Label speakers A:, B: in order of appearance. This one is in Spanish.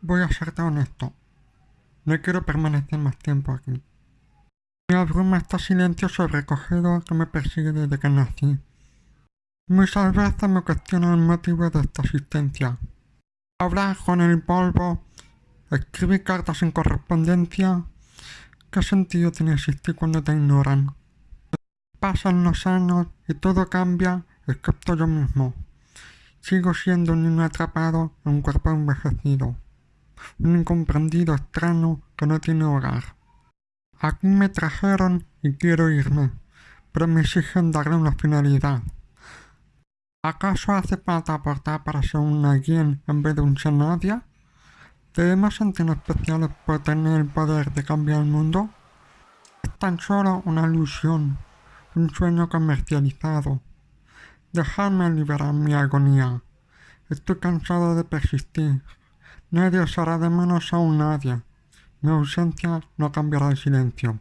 A: Voy a serte honesto. No quiero permanecer más tiempo aquí. Me abruma este silencio sobrecogido que me persigue desde que nací. Muchas veces me cuestiono el motivo de esta existencia. Hablar con el polvo, escribir cartas en correspondencia. ¿Qué sentido tiene existir cuando te ignoran? Pasan los años y todo cambia excepto yo mismo. Sigo siendo un niño atrapado en un cuerpo envejecido. Un incomprendido extraño que no tiene hogar. Aquí me trajeron y quiero irme, pero me exigen darle una finalidad. ¿Acaso hace falta aportar para ser una alguien en vez de un ser nadie? ¿Debemos sentirnos especiales por tener el poder de cambiar el mundo? Es tan solo una ilusión, un sueño comercializado. Dejadme liberar mi agonía. Estoy cansado de persistir. Nadie os hará de menos a un nadie. Mi ausencia no cambiará el silencio.